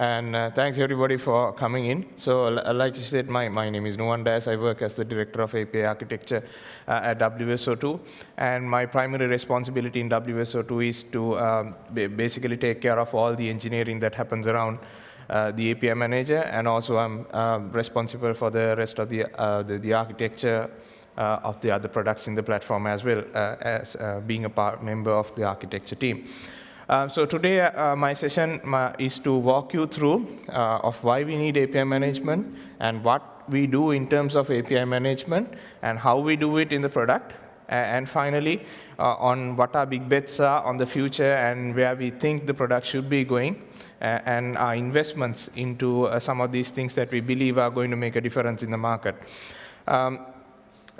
And uh, thanks everybody for coming in. So like you said, my, my name is Nuwan Dias. I work as the Director of API Architecture uh, at WSO2. And my primary responsibility in WSO2 is to um, basically take care of all the engineering that happens around uh, the API manager. And also I'm uh, responsible for the rest of the, uh, the, the, architecture uh, of the other products in the platform as well as being a part member of the architecture team. Uh, so today, uh, my session uh, is to walk you through uh, of why we need API management and what we do in terms of API management and how we do it in the product. And finally, uh, on what our big bets are on the future and where we think the product should be going and our investments into some of these things that we believe are going to make a difference in the market. Um,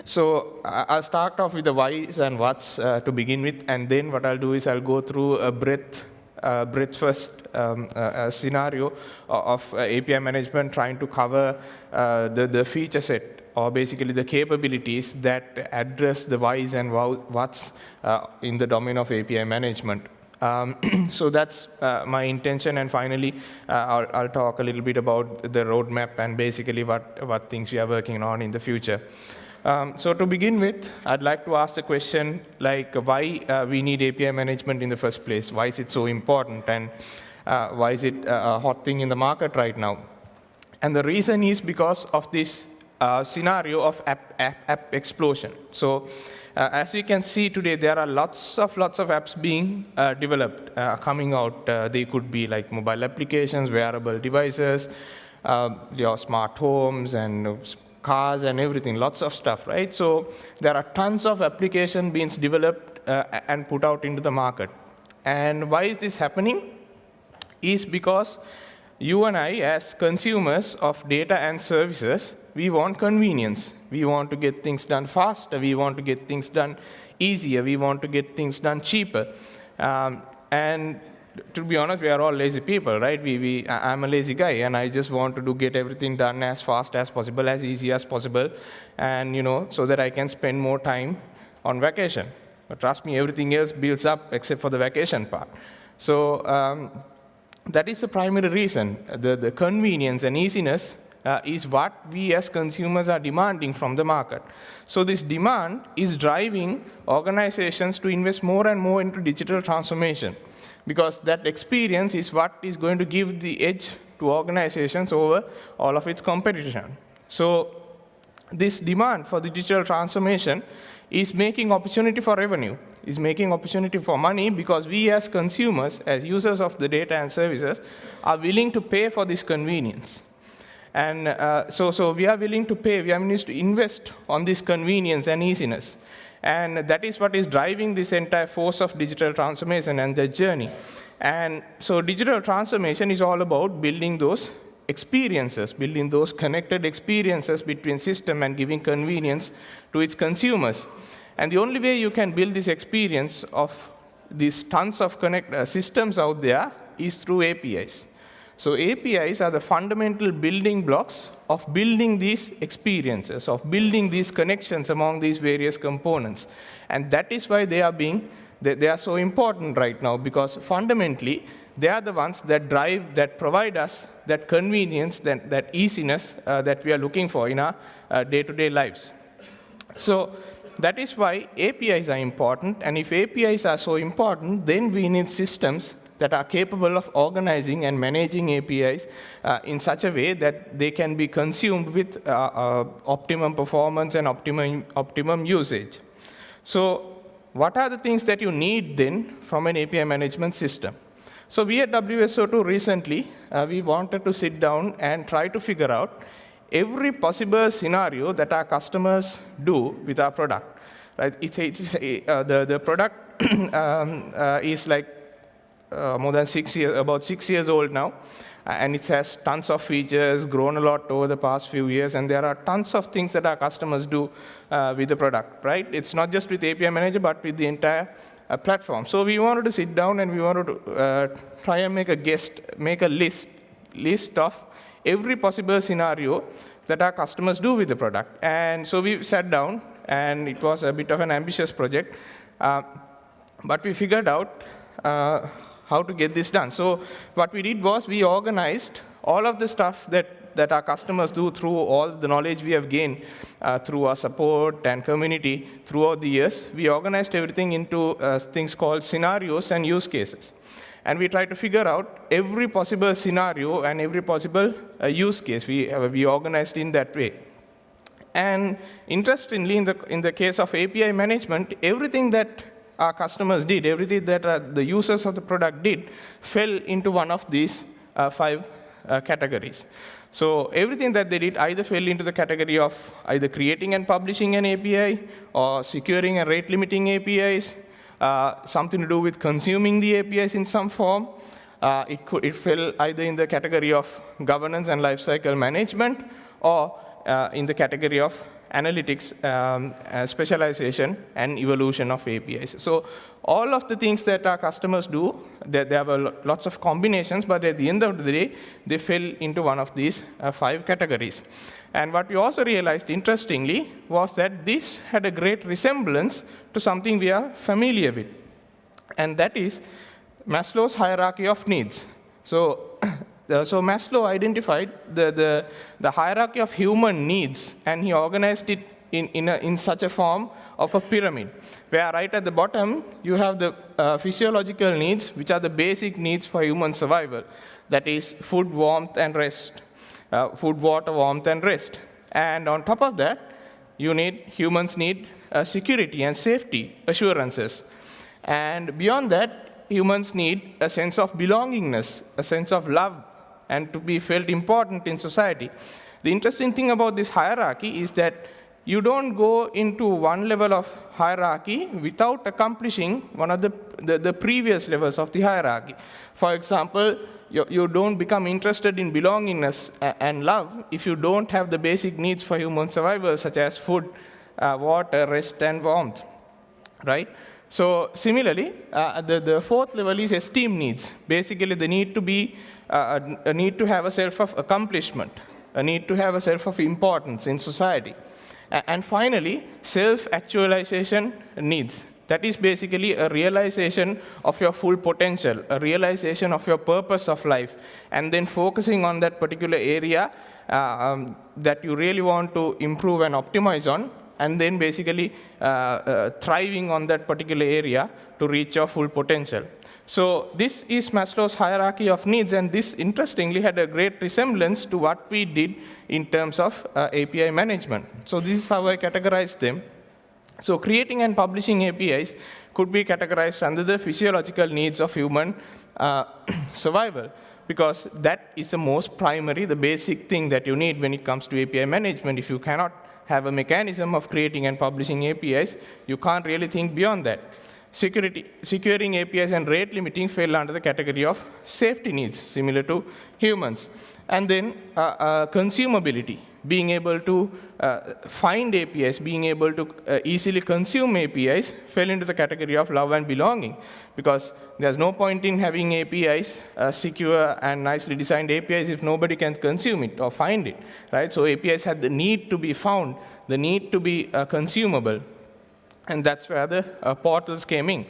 so I'll start off with the whys and whats uh, to begin with, and then what I'll do is I'll go through a breadth, uh, breadth first um, uh, scenario of uh, API management trying to cover uh, the, the feature set or basically the capabilities that address the whys and whats uh, in the domain of API management. Um, so that's uh, my intention, and finally, uh, I'll, I'll, talk a little bit about the roadmap and basically what, what things we are working on in the future. Um, so to begin with, I'd like to ask the question like why uh, we need API management in the first place. Why is it so important and uh, why is it uh, a hot thing in the market right now? And the reason is because of this uh, scenario of app, app, app explosion. So uh, as we can see today, there are lots of lots of apps being uh, developed, coming out. they could be like mobile applications, wearable devices, your smart homes, and cars and everything, lots of stuff, right? So there are tons of application being developed uh, and put out into the market. And why is this happening? Is because you and I, as consumers of data and services, we want convenience. We want to get things done faster. We want to get things done easier. We want to get things done cheaper. Um, and to be honest, we are all lazy people, right? We, we, I'm a lazy guy, and I just want to do get everything done as fast as possible, as easy as possible, and you know, so that I can spend more time on vacation. But trust me, everything else builds up except for the vacation part. So um, that is the primary reason. The, the convenience and easiness uh, is what we as consumers are demanding from the market. So this demand is driving organizations to invest more and more into digital transformation because that experience is what is going to give the edge to organizations over all of its competition. So this demand for the digital transformation is making opportunity for revenue, is making opportunity for money because we as consumers, as users of the data and services, are willing to pay for this convenience. And uh, so, so we are willing to pay, we are willing to invest on this convenience and easiness. And that is what is driving this entire force of digital transformation and the journey. And so digital transformation is all about building those experiences, building those connected experiences between system and giving convenience to its consumers. And the only way you can build this experience of these tons of connect uh, systems out there is through APIs. So APIs are the fundamental building blocks of building these experiences, of building these connections among these various components. And that is why they are being, they, they are so important right now, because fundamentally, they are the ones that drive, that provide us that convenience, that, that easiness uh, that we are looking for in our uh, day-to-day -day lives. So that is why APIs are important, and if APIs are so important, then we need systems that are capable of organizing and managing APIs uh, in such a way that they can be consumed with uh, uh, optimum performance and optimum, optimum usage. So what are the things that you need then from an API management system? So we at WSO2 recently, uh, we wanted to sit down and try to figure out every possible scenario that our customers do with our product. Right? It, it, uh, the, the product um, uh, is like more than six years, about six years old now. And it has tons of features, grown a lot over the past few years, and there are tons of things that our customers do uh, with the product, right? It's not just with API Manager, but with the entire uh, platform. So we wanted to sit down and we wanted to uh, try and make a guest, make a list, list of every possible scenario that our customers do with the product. And so we sat down, and it was a bit of an ambitious project, uh, but we figured out uh, how to get this done. So what we did was we organized all of the stuff that, that our customers do through all the knowledge we have gained uh, through our support and community throughout the years. We organized everything into uh, things called scenarios and use cases. And we try to figure out every possible scenario and every possible uh, use case. We, uh, we organized in that way. And interestingly, in the, in the case of API management, everything that our customers did, everything that uh, the users of the product did, fell into one of these uh, five uh, categories. So everything that they did either fell into the category of either creating and publishing an API, or securing and rate limiting APIs, uh, something to do with consuming the APIs in some form. Uh, it, could, it fell either in the category of governance and lifecycle management, or uh, in the category of analytics, um, uh, specialization, and evolution of APIs. So all of the things that our customers do, they, they have lots of combinations, but at the end of the day, they fell into one of these uh, five categories. And what we also realized, interestingly, was that this had a great resemblance to something we are familiar with. And that is Maslow's hierarchy of needs. So Uh, so Maslow identified the, the, the, hierarchy of human needs, and he organized it in, in, a, in, such a form of a pyramid, where right at the bottom, you have the uh, physiological needs, which are the basic needs for human survival. That is food, warmth, and rest. Uh, food, water, warmth, and rest. And on top of that, you need, humans need uh, security and safety assurances. And beyond that, humans need a sense of belongingness, a sense of love, and to be felt important in society. The interesting thing about this hierarchy is that you don't go into one level of hierarchy without accomplishing one of the, the, the previous levels of the hierarchy. For example, you, you, don't become interested in belongingness and love if you don't have the basic needs for human survival, such as food, uh, water, rest, and warmth, right? So similarly, uh, the, the fourth level is esteem needs. Basically, the need to be, uh, a, need to have a self of accomplishment, a need to have a self of importance in society. And finally, self-actualization needs. That is basically a realization of your full potential, a realization of your purpose of life, and then focusing on that particular area uh, um, that you really want to improve and optimize on, and then basically uh, uh, thriving on that particular area to reach your full potential. So this is Maslow's hierarchy of needs, and this interestingly had a great resemblance to what we did in terms of uh, API management. So this is how I categorized them. So creating and publishing APIs could be categorized under the physiological needs of human uh, survival because that is the most primary, the basic thing that you need when it comes to API management. If you cannot have a mechanism of creating and publishing APIs, you can't really think beyond that. Security, securing APIs and rate limiting fell under the category of safety needs, similar to humans. And then uh, uh, consumability being able to uh, find APIs, being able to uh, easily consume APIs fell into the category of love and belonging because there's no point in having APIs, uh, secure and nicely designed APIs if nobody can consume it or find it, right? So APIs had the need to be found, the need to be uh, consumable, and that's where the uh, portals came in.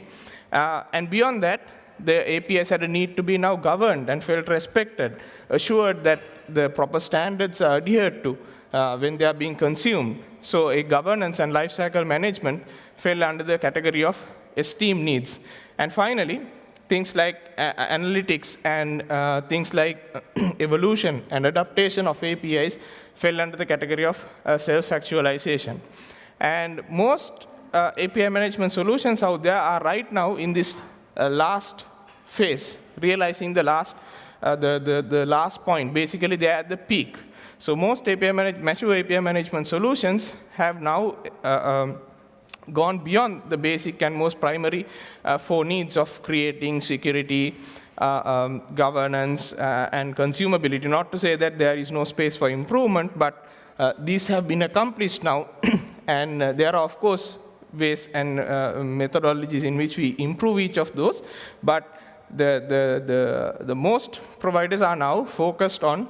Uh, and beyond that, the APIs had a need to be now governed and felt respected, assured that the proper standards are adhered to uh, when they are being consumed. So a governance and lifecycle management fell under the category of esteem needs. And finally, things like uh, analytics and uh, things like evolution and adaptation of APIs fell under the category of uh, self-actualization. And most uh, API management solutions out there are right now in this uh, last phase, realizing the last, uh, the, the, the last point. Basically, they're at the peak. So most API manage, mature API management solutions have now uh, um, gone beyond the basic and most primary uh, four needs of creating security, uh, um, governance, uh, and consumability. Not to say that there is no space for improvement, but uh, these have been accomplished now. and uh, there are, of course, ways and methodologies in which we improve each of those. But the, the, the, the most providers are now focused on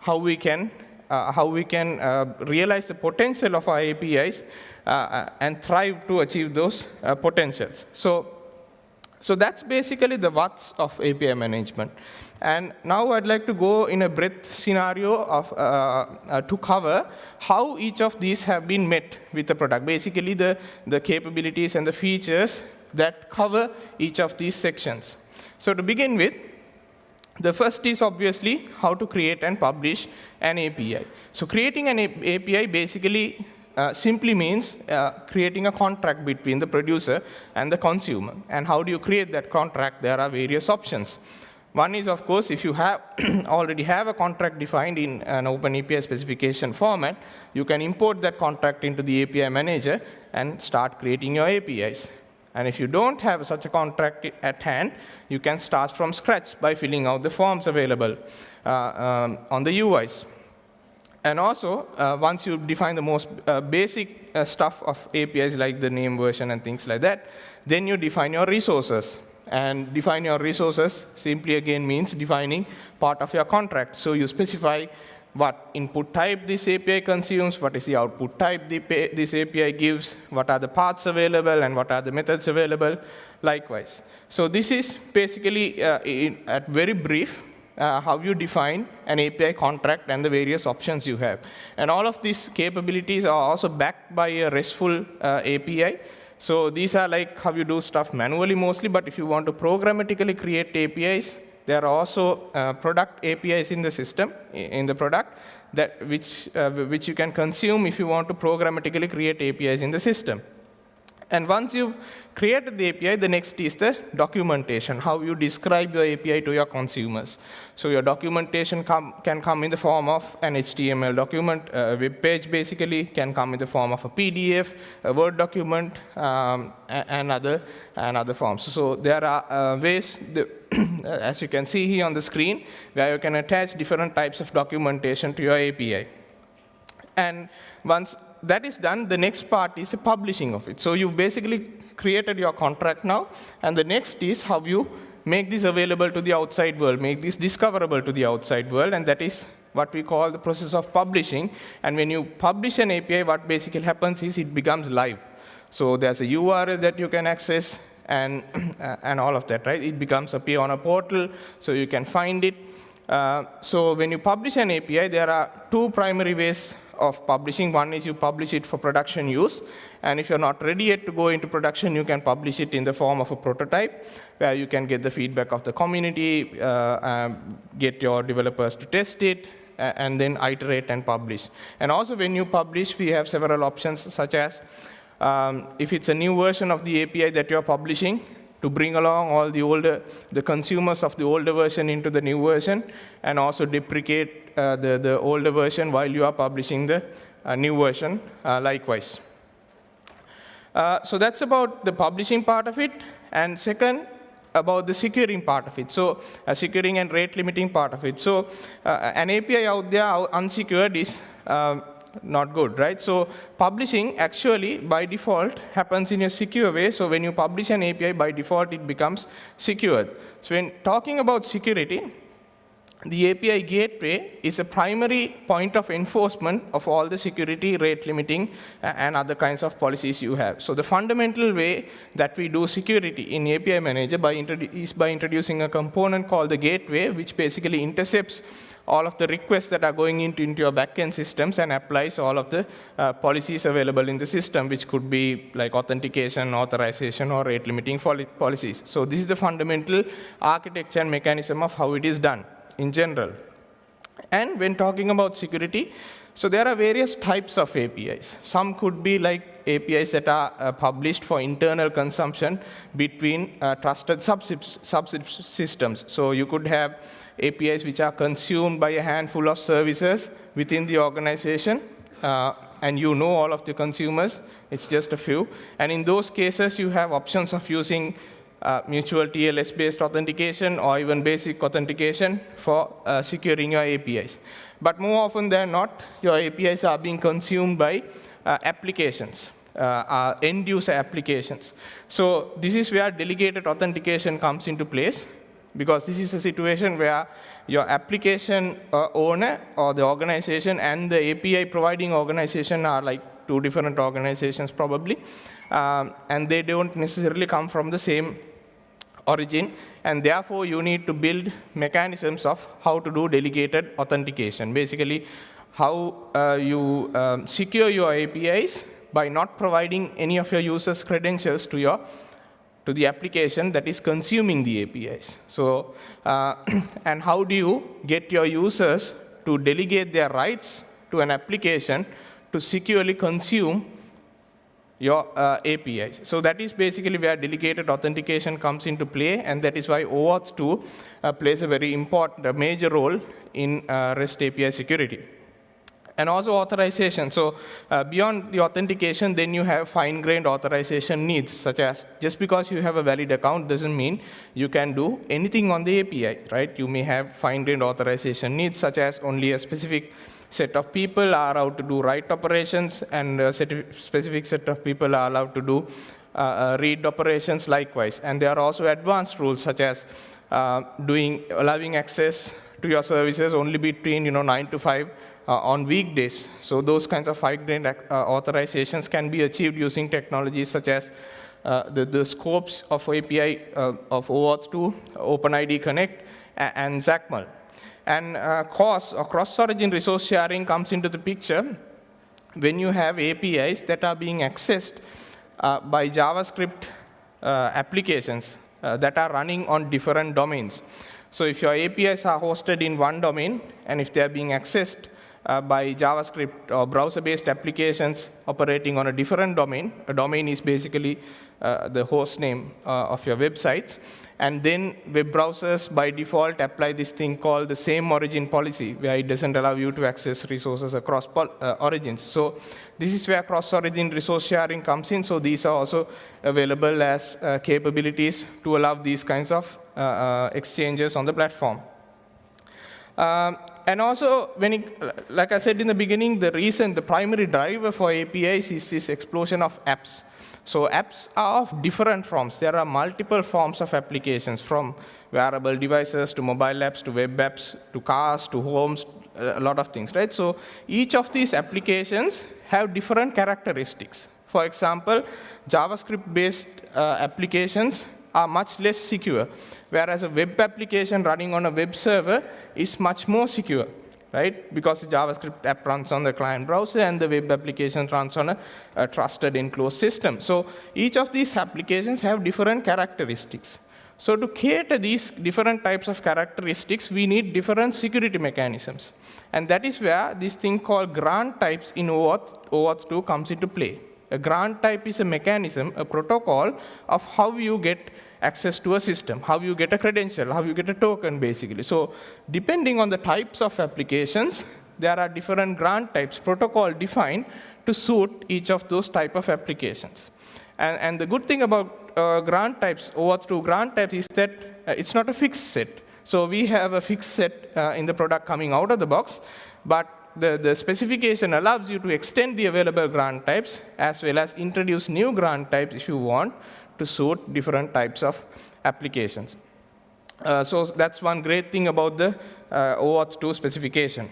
how we can uh, how we can uh, realize the potential of our APIs uh, uh, and thrive to achieve those uh, potentials. So So that's basically the what's of API management. And now I'd like to go in a breadth scenario of, uh, to cover how each of these have been met with the product. Basically, the, the capabilities and the features that cover each of these sections. So to begin with, the first is obviously how to create and publish an API. So creating an API basically uh, simply means uh, creating a contract between the producer and the consumer. And how do you create that contract? There are various options. One is, of course, if you have already have a contract defined in an Open API specification format, you can import that contract into the API manager and start creating your APIs. And if you don't have such a contract at hand, you can start from scratch by filling out the forms available uh, um, on the UIs. And also, uh, once you define the most uh, basic uh, stuff of APIs, like the name version and things like that, then you define your resources. And define your resources simply again means defining part of your contract. So you specify what input type this API consumes, what is the output type this API gives, what are the paths available, and what are the methods available, likewise. So this is basically, uh, in, at very brief, uh, how you define an API contract and the various options you have. And all of these capabilities are also backed by a RESTful uh, API. So these are like how you do stuff manually mostly, but if you want to programmatically create APIs, there are also uh, product APIs in the system, in the product, that which, uh, which you can consume if you want to programmatically create APIs in the system. And once you've created the API, the next is the documentation, how you describe your API to your consumers. So your documentation come, can come in the form of an HTML document, a web page basically can come in the form of a PDF, a Word document, um, and, other, and other forms. So there are uh, ways, the, as you can see here on the screen, where you can attach different types of documentation to your API. And once that is done, the next part is the publishing of it. So you basically created your contract now, and the next is how you make this available to the outside world, make this discoverable to the outside world, and that is what we call the process of publishing. And when you publish an API, what basically happens is it becomes live. So there's a URL that you can access, and, and all of that, right? It becomes appear on a portal, so you can find it. Uh, so when you publish an API, there are two primary ways of publishing. One is you publish it for production use. And if you're not ready yet to go into production, you can publish it in the form of a prototype, where you can get the feedback of the community, uh, um, get your developers to test it, and then iterate and publish. And also when you publish, we have several options, such as um, if it's a new version of the API that you're publishing, to bring along all the older, the consumers of the older version into the new version, and also deprecate uh, the, the older version while you are publishing the uh, new version uh, likewise. Uh, so that's about the publishing part of it. And second, about the securing part of it. So uh, securing and rate limiting part of it. So uh, an API out there unsecured is um, not good, right? So publishing actually by default happens in a secure way. So when you publish an API by default, it becomes secured. So when talking about security, the API gateway is a primary point of enforcement of all the security, rate limiting, uh, and other kinds of policies you have. So the fundamental way that we do security in API Manager by is by introducing a component called the gateway, which basically intercepts all of the requests that are going into, into your backend systems and applies all of the uh, policies available in the system, which could be like authentication, authorization, or rate limiting policies. So this is the fundamental architecture and mechanism of how it is done in general. And when talking about security, so there are various types of APIs. Some could be like APIs that are uh, published for internal consumption between uh, trusted subsystems. So you could have APIs which are consumed by a handful of services within the organization. Uh, and you know all of the consumers, it's just a few. And in those cases, you have options of using uh, mutual TLS-based authentication or even basic authentication for uh, securing your APIs. But more often than not, your APIs are being consumed by applications, uh, end-user applications. So this is where delegated authentication comes into place, because this is a situation where your application uh, owner or the organization and the API providing organization are like two different organizations probably, um, and they don't necessarily come from the same origin, and therefore you need to build mechanisms of how to do delegated authentication. Basically, how uh, you um, secure your APIs by not providing any of your users' credentials to your to the application that is consuming the APIs. So, uh, and how do you get your users to delegate their rights to an application to securely consume your uh, APIs. So that is basically where delegated authentication comes into play, and that is why OAuth 2 uh, plays a very important, a major role in uh, REST API security. And also authorization. So uh, beyond the authentication, then you have fine-grained authorization needs, such as just because you have a valid account doesn't mean you can do anything on the API, right? You may have fine-grained authorization needs, such as only a specific set of people are allowed to do write operations, and a specific set of people are allowed to do uh, uh, read operations likewise. And there are also advanced rules, such as uh, doing allowing access to your services only between you know, 9 to 5 uh, on weekdays. So those kinds of fine-grained uh, authorizations can be achieved using technologies such as uh, the, the, scopes of API of OAuth 2, OpenID Connect, and XACML. And uh, CORS, or cross-origin resource sharing, comes into the picture when you have APIs that are being accessed uh, by JavaScript uh, applications uh, that are running on different domains. So if your APIs are hosted in one domain, and if they are being accessed uh, by JavaScript or browser-based applications operating on a different domain. A domain is basically uh, the host name uh, of your websites. And then web browsers, by default, apply this thing called the same origin policy, where it doesn't allow you to access resources across uh, origins. So this is where cross-origin resource sharing comes in. So these are also available as capabilities to allow these kinds of exchanges on the platform. Um, and also, when it, like I said in the beginning, the reason, the primary driver for APIs is this explosion of apps. So apps are of different forms. There are multiple forms of applications, from wearable devices to mobile apps to web apps to cars to homes, a lot of things, right? So each of these applications have different characteristics. For example, JavaScript-based uh, applications are much less secure, whereas a web application running on a web server is much more secure, right? Because the JavaScript app runs on the client browser and the web application runs on a, a trusted enclosed system. So each of these applications have different characteristics. So to cater these different types of characteristics, we need different security mechanisms. And that is where this thing called grant types in OAuth, OAuth 2 comes into play. A grant type is a mechanism, a protocol of how you get access to a system, how you get a credential, how you get a token, basically. So depending on the types of applications, there are different grant types, protocol defined to suit each of those type of applications. And, and the good thing about uh, grant types, OAuth 2 grant types, is that uh, it's not a fixed set. So we have a fixed set uh, in the product coming out of the box, but the, the specification allows you to extend the available grant types as well as introduce new grant types if you want to suit different types of applications. Uh, so that's one great thing about the uh, OAuth 2 specification.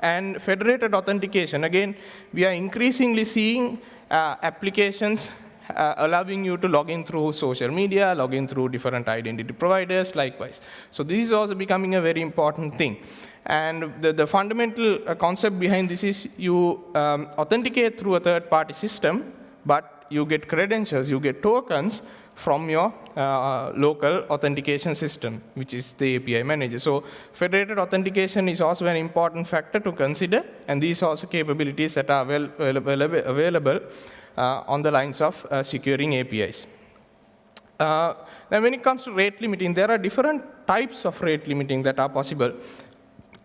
And federated authentication, again, we are increasingly seeing uh, applications uh, allowing you to log in through social media, log in through different identity providers, likewise. So this is also becoming a very important thing. And the, the fundamental uh, concept behind this is you um, authenticate through a third-party system, but you get credentials, you get tokens from your uh, local authentication system, which is the API manager. So federated authentication is also an important factor to consider, and these are also capabilities that are well, available, on the lines of uh, securing APIs. Uh, now, when it comes to rate limiting, there are different types of rate limiting that are possible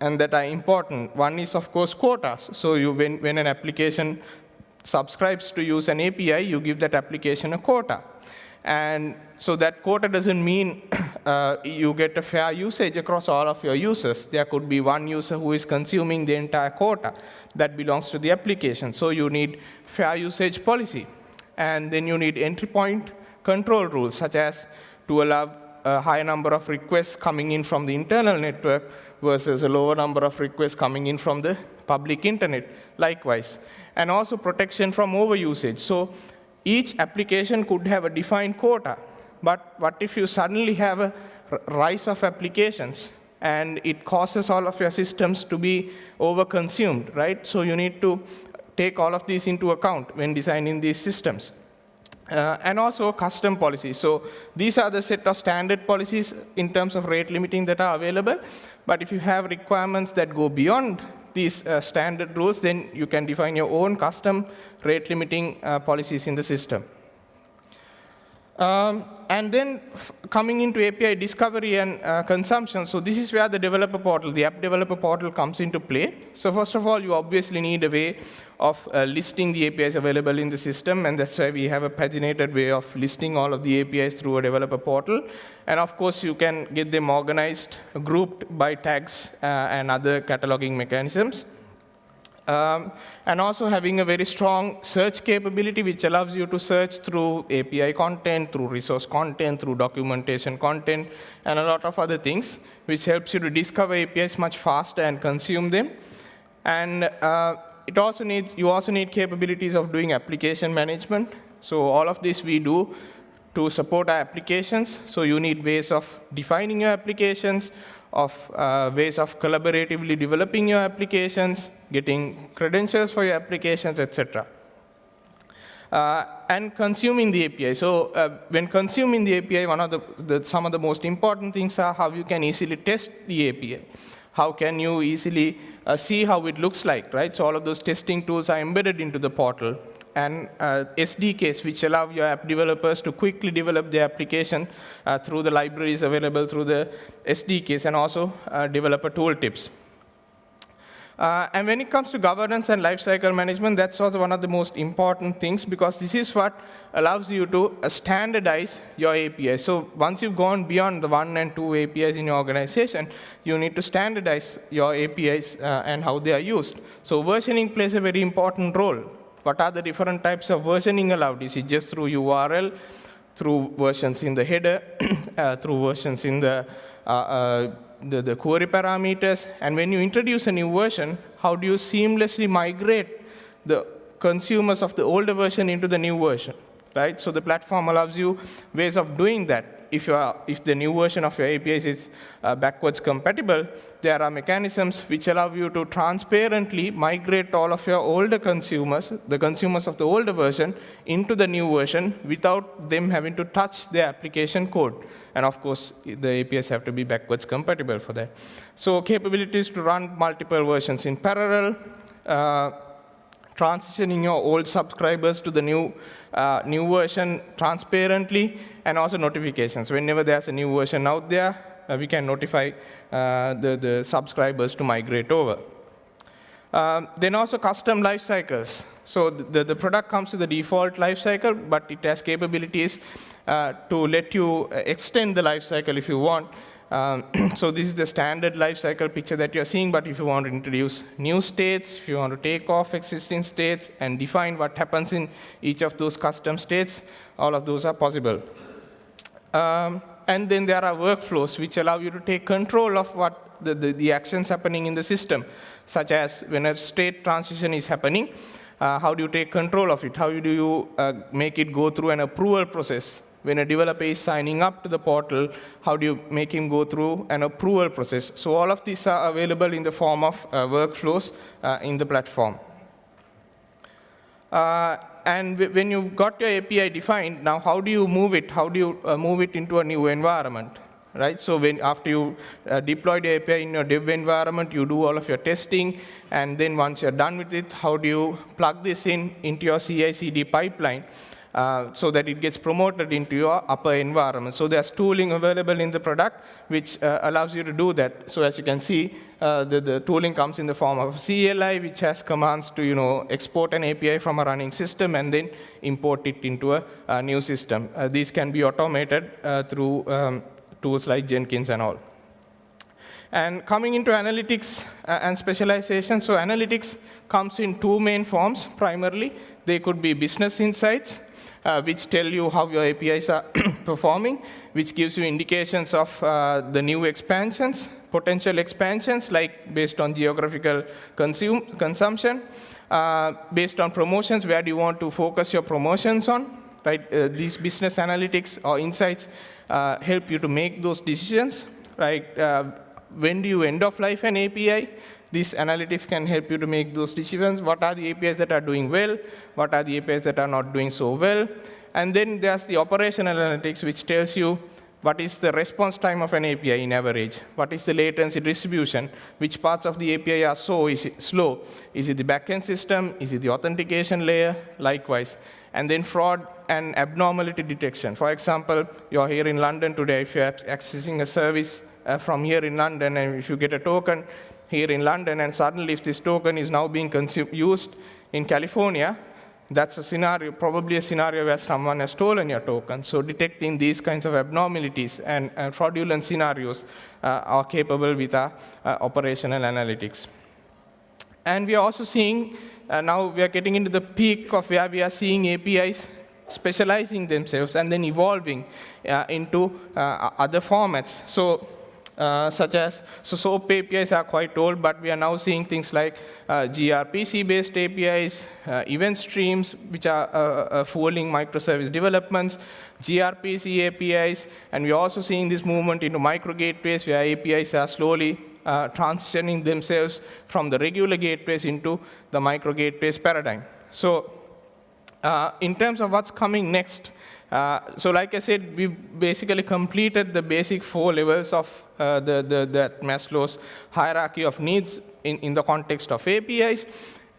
and that are important. One is, of course, quotas. So you, when, when an application subscribes to use an API, you give that application a quota. And so that quota doesn't mean uh, you get a fair usage across all of your users. There could be one user who is consuming the entire quota that belongs to the application. So you need fair usage policy. And then you need entry point control rules, such as to allow a high number of requests coming in from the internal network versus a lower number of requests coming in from the public internet, likewise. And also protection from overusage. So each application could have a defined quota, But what if you suddenly have a rise of applications and it causes all of your systems to be overconsumed, right? So you need to take all of these into account when designing these systems. Uh, and also custom policies. So these are the set of standard policies in terms of rate limiting that are available. But if you have requirements that go beyond these uh, standard rules, then you can define your own custom rate limiting uh, policies in the system. Um, and then coming into API discovery and uh, consumption, so this is where the developer portal, the app developer portal comes into play. So first of all, you obviously need a way of uh, listing the APIs available in the system, and that's why we have a paginated way of listing all of the APIs through a developer portal. And of course, you can get them organized, grouped by tags uh, and other cataloging mechanisms. Um, and also having a very strong search capability, which allows you to search through API content, through resource content, through documentation content, and a lot of other things, which helps you to discover APIs much faster and consume them. And uh, it also needs, you also need capabilities of doing application management. So all of this we do to support our applications. So you need ways of defining your applications, of uh, ways of collaboratively developing your applications, getting credentials for your applications, etc. Uh, and consuming the API. So uh, when consuming the API, one of the, the, some of the most important things are how you can easily test the API. How can you easily uh, see how it looks like, right? So all of those testing tools are embedded into the portal and uh, SDKs, which allow your app developers to quickly develop their application uh, through the libraries available through the SDKs, and also uh, developer tooltips. Uh, and when it comes to governance and lifecycle management, that's also one of the most important things because this is what allows you to uh, standardize your API. So once you've gone beyond the one and two APIs in your organization, you need to standardize your APIs uh, and how they are used. So versioning plays a very important role. What are the different types of versioning allowed? Is it just through URL, through versions in the header, uh, through versions in the, uh, uh, the, the query parameters? And when you introduce a new version, how do you seamlessly migrate the consumers of the older version into the new version? Right? So the platform allows you ways of doing that if, are, if the new version of your APIs is uh, backwards compatible, there are mechanisms which allow you to transparently migrate all of your older consumers, the consumers of the older version, into the new version without them having to touch the application code. And of course, the APIs have to be backwards compatible for that. So capabilities to run multiple versions in parallel, uh, transitioning your old subscribers to the new, uh, new version transparently, and also notifications. Whenever there's a new version out there, uh, we can notify uh, the, the subscribers to migrate over. Um, then also custom life cycles. So the, the product comes with the default life cycle, but it has capabilities uh, to let you extend the life cycle if you want. Um, so this is the standard life cycle picture that you're seeing, but if you want to introduce new states, if you want to take off existing states and define what happens in each of those custom states, all of those are possible. Um, and then there are workflows which allow you to take control of what the, the, the actions happening in the system, such as when a state transition is happening, uh, how do you take control of it? How do you uh, make it go through an approval process? When a developer is signing up to the portal, how do you make him go through an approval process? So all of these are available in the form of uh, workflows uh, in the platform. Uh, and when you've got your API defined, now how do you move it? How do you uh, move it into a new environment? Right, so when after you uh, deploy the API in your dev environment, you do all of your testing, and then once you're done with it, how do you plug this in into your CI/CD pipeline? Uh, so that it gets promoted into your upper environment. So there's tooling available in the product which uh, allows you to do that. So as you can see, uh, the, the, tooling comes in the form of CLI, which has commands to you know export an API from a running system and then import it into a, a new system. Uh, these can be automated uh, through um, tools like Jenkins and all. And coming into analytics and specialization, so analytics comes in two main forms primarily. They could be business insights, uh, which tell you how your APIs are performing, which gives you indications of uh, the new expansions, potential expansions, like based on geographical consume, consumption, uh, based on promotions, where do you want to focus your promotions on, right? Uh, these business analytics or insights uh, help you to make those decisions, right? When do you end of life an API? This analytics can help you to make those decisions. What are the APIs that are doing well? What are the APIs that are not doing so well? And then there's the operational analytics, which tells you what is the response time of an API in average? What is the latency distribution? Which parts of the API are so is slow? Is it the backend system? Is it the authentication layer? Likewise. And then fraud and abnormality detection. For example, you're here in London today. If you're accessing a service uh, from here in London, and if you get a token here in London, and suddenly if this token is now being used in California, that's a scenario, probably a scenario where someone has stolen your token. So detecting these kinds of abnormalities and, and fraudulent scenarios uh, are capable with our uh, operational analytics. And we are also seeing, uh, now we are getting into the peak of where we are seeing APIs specializing themselves and then evolving uh, into uh, other formats. So uh, such as, so SOAP APIs are quite old, but we are now seeing things like uh, gRPC-based APIs, uh, event streams, which are uh, uh, fueling microservice developments, gRPC APIs, and we're also seeing this movement into micro gateways where APIs are slowly uh, transitioning themselves from the regular gateways into the micro gateways paradigm. So in terms of what's coming next, uh, so like I said, we basically completed the basic four levels of uh, the, the, the, Maslow's hierarchy of needs in, in the context of APIs.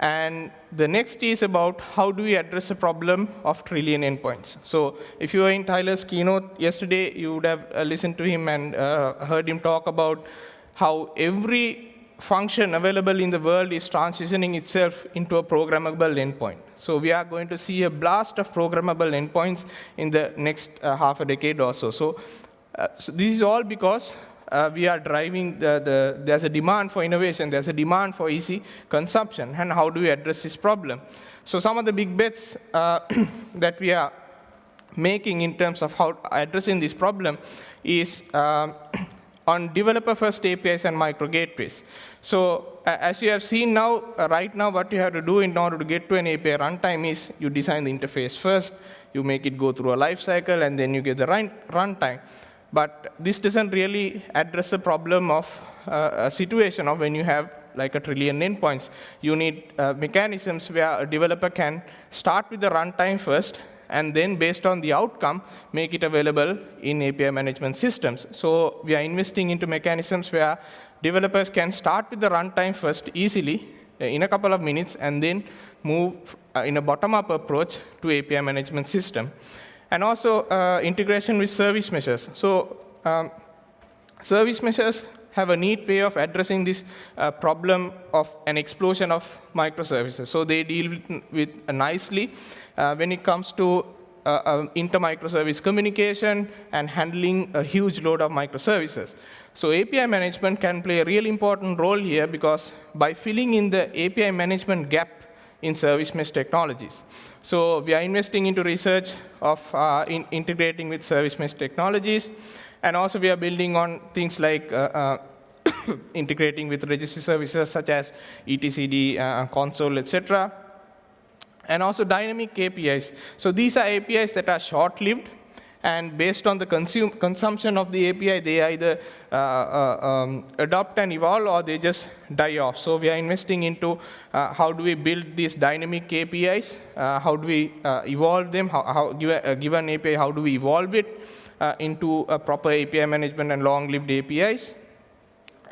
And the next is about how do we address the problem of trillion endpoints. So if you were in Tyler's keynote yesterday, you would have uh, listened to him and uh, heard him talk about how every function available in the world is transitioning itself into a programmable endpoint. So we are going to see a blast of programmable endpoints in the next uh, half a decade or so. So, uh, so this is all because uh, we are driving the, the, there's a demand for innovation, there's a demand for easy consumption, and how do we address this problem? So some of the big bets uh, that we are making in terms of how addressing this problem is um, on developer-first APIs and micro gateways. So uh, as you have seen now, uh, right now, what you have to do in order to get to an API runtime is you design the interface first, you make it go through a life cycle, and then you get the run runtime. But this doesn't really address the problem of uh, a situation of when you have like a trillion endpoints. You need uh, mechanisms where a developer can start with the runtime first, and then based on the outcome, make it available in API management systems. So we are investing into mechanisms where developers can start with the runtime first easily uh, in a couple of minutes and then move uh, in a bottom-up approach to API management system. And also uh, integration with service meshes. So um, service meshes have a neat way of addressing this uh, problem of an explosion of microservices. So they deal with, nicely uh, when it comes to uh, uh, inter-microservice communication and handling a huge load of microservices. So API management can play a really important role here because by filling in the API management gap in service mesh technologies. So we are investing into research of uh, in integrating with service mesh technologies. And also we are building on things like uh, uh, integrating with registry services such as etcd, uh, Consul, etc. And also dynamic APIs. So these are APIs that are short-lived, and based on the consume, consumption of the API, they either uh, uh, um, adopt and evolve or they just die off. So we are investing into uh, how do we build these dynamic APIs, how do we evolve them, how, how give a, given API, how do we evolve it, into a proper API management and long-lived APIs.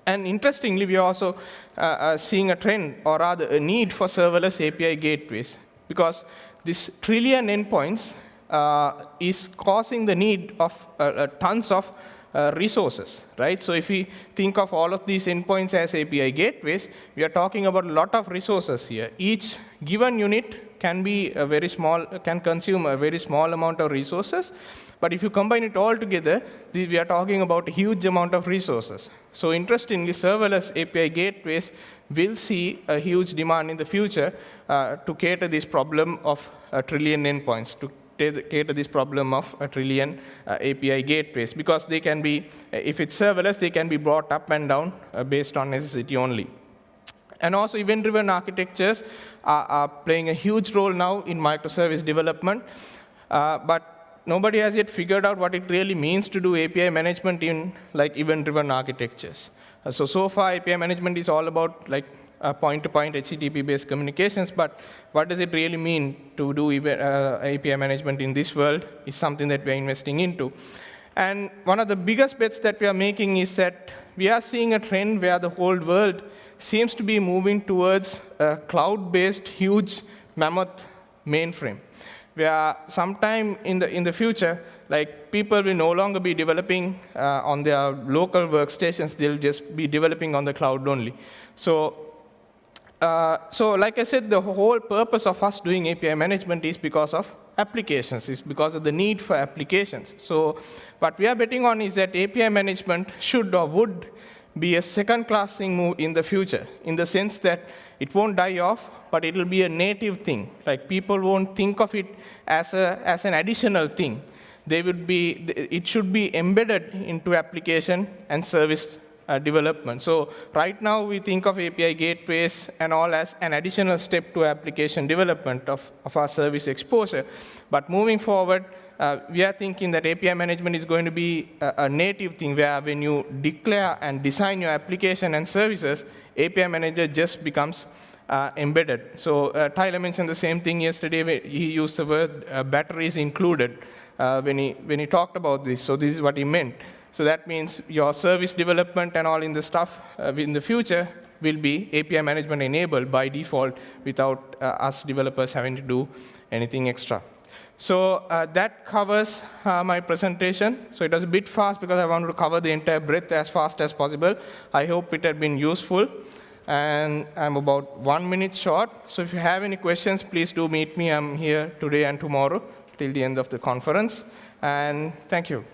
And interestingly, we are also uh, uh, seeing a trend, or rather a need for serverless API gateways, because this trillion endpoints uh, is causing the need of uh, uh, tons of resources, right? So if we think of all of these endpoints as API gateways, we are talking about a lot of resources here. Each given unit can be a very small, can consume a very small amount of resources, but if you combine it all together, we are talking about a huge amount of resources. So interestingly, serverless API gateways will see a huge demand in the future uh, to cater this problem of a trillion endpoints, to cater this problem of a trillion uh, API gateways, because they can be, if it's serverless, they can be brought up and down uh, based on necessity only. And also event-driven architectures are, are, playing a huge role now in microservice development. Uh, but nobody has yet figured out what it really means to do API management in like event-driven architectures. Uh, so, so far API management is all about like uh, point-to-point HTTP-based communications, but what does it really mean to do uh, API management in this world is something that we're investing into. And one of the biggest bets that we are making is that we are seeing a trend where the whole world seems to be moving towards a cloud-based, huge mammoth mainframe, where sometime in the, in the future, like people will no longer be developing uh, on their local workstations, they'll just be developing on the cloud only. So uh, so like I said, the whole purpose of us doing API management is because of applications, is because of the need for applications. So what we are betting on is that API management should or would be a second-class thing move in the future, in the sense that it won't die off, but it'll be a native thing. Like people won't think of it as, a, as an additional thing. They would be, it should be embedded into application and service uh, development. So right now, we think of API gateways and all as an additional step to application development of, of our service exposure. But moving forward, uh, we are thinking that API management is going to be a, a, native thing where when you declare and design your application and services, API manager just becomes uh, embedded. So uh, Tyler mentioned the same thing yesterday. He used the word uh, batteries included uh, when, he, when he talked about this. So this is what he meant. So that means your service development and all in the stuff uh, in the future will be API management enabled by default without uh, us developers having to do anything extra. So uh, that covers uh, my presentation. So it was a bit fast because I wanted to cover the entire breadth as fast as possible. I hope it had been useful. And I'm about one minute short. So if you have any questions, please do meet me. I'm here today and tomorrow till the end of the conference. And thank you.